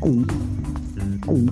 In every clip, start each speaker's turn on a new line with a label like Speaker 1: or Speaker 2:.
Speaker 1: 鼓，鼓。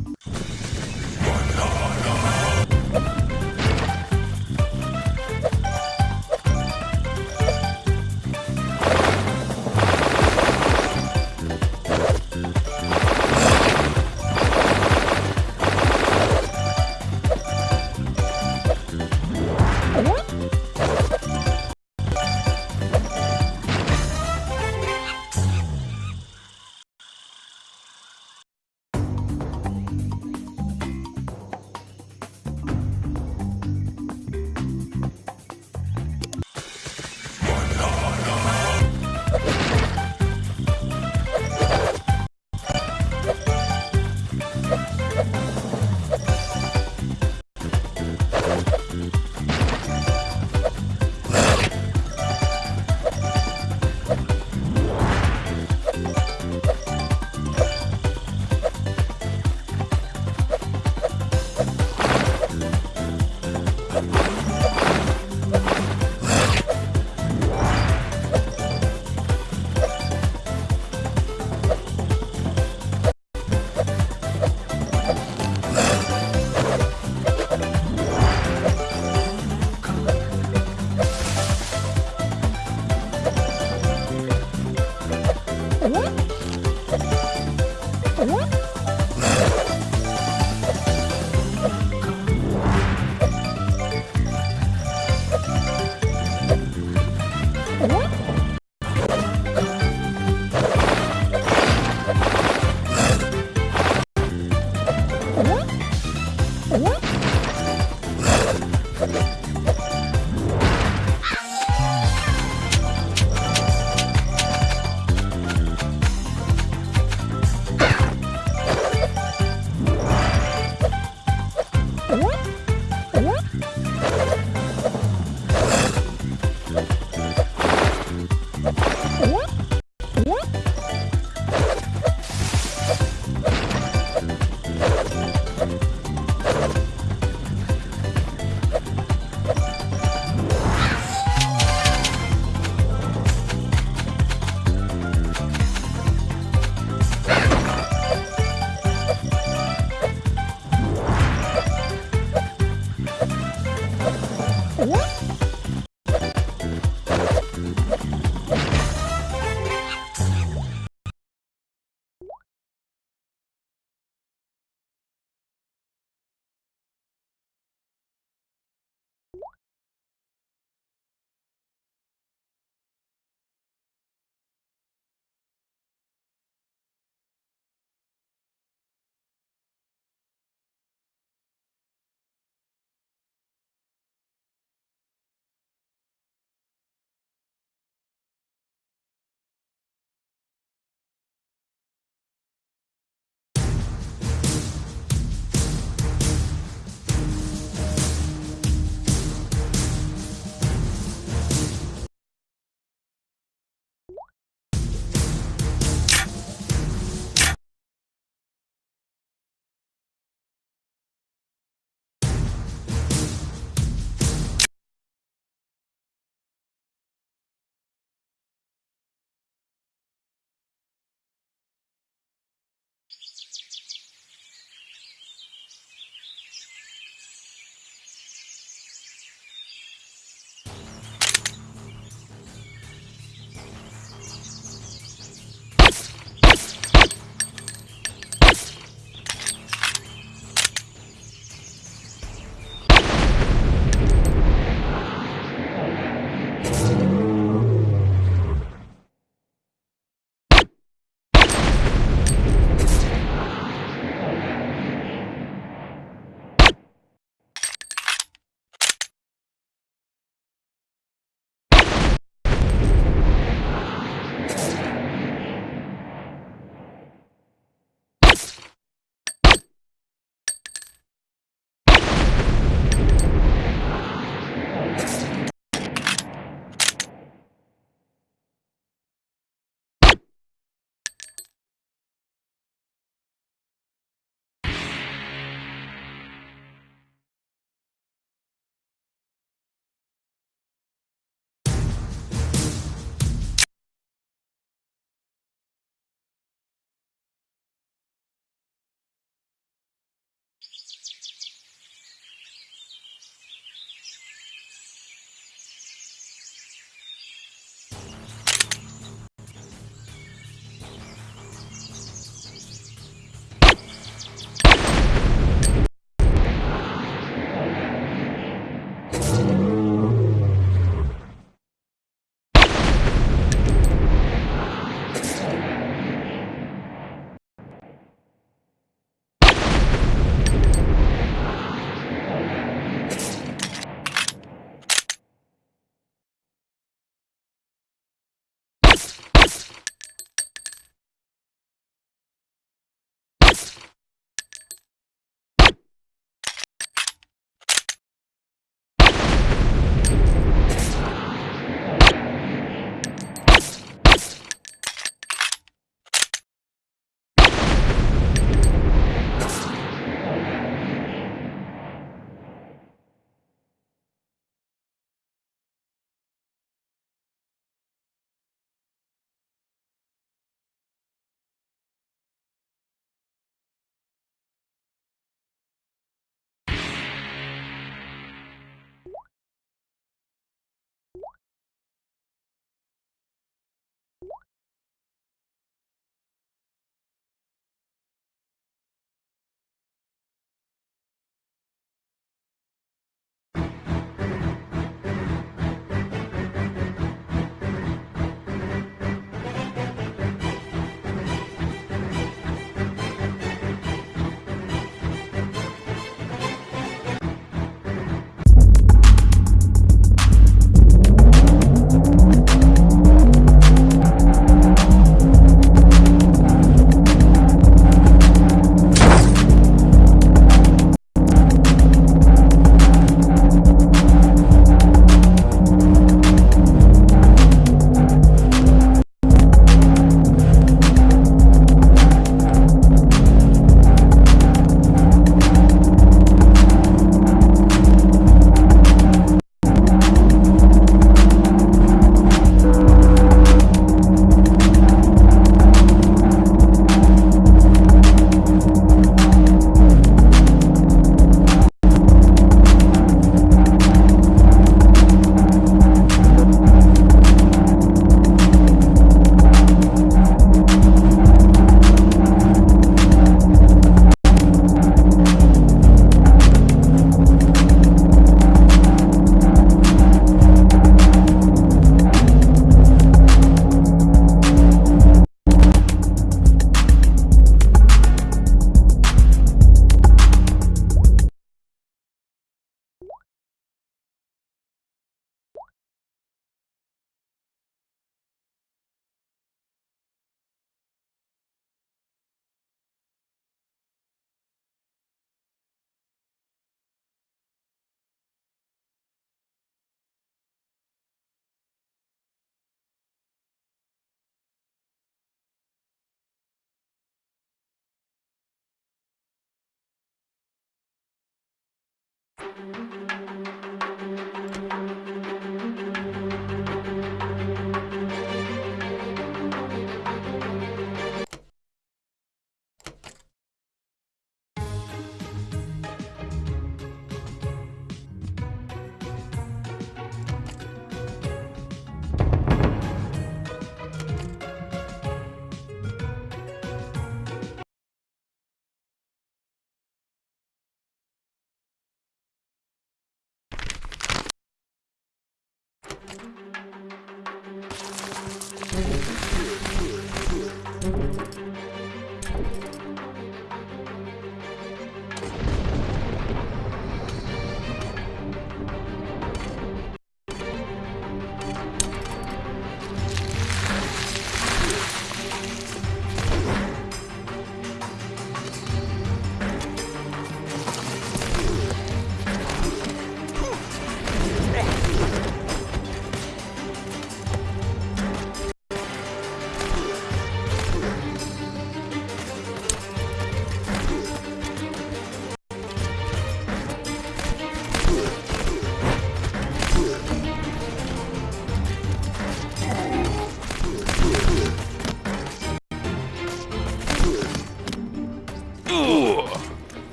Speaker 1: Thank you.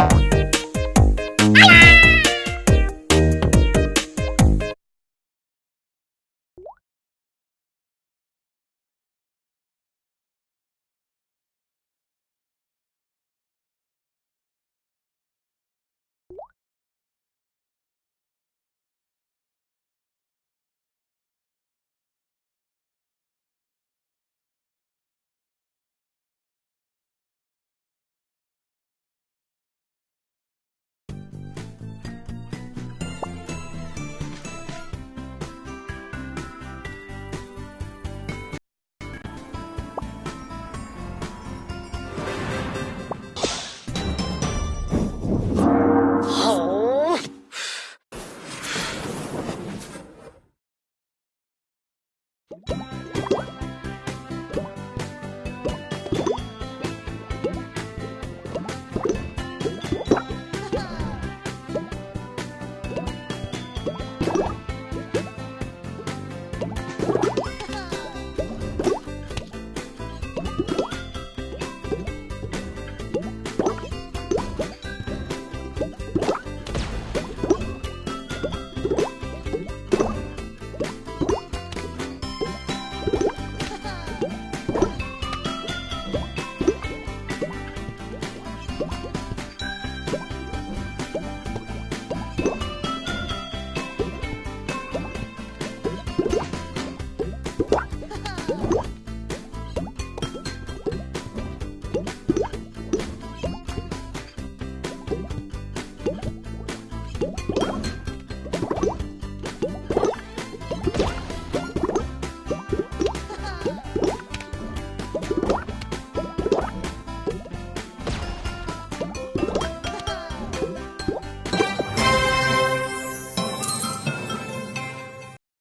Speaker 2: Música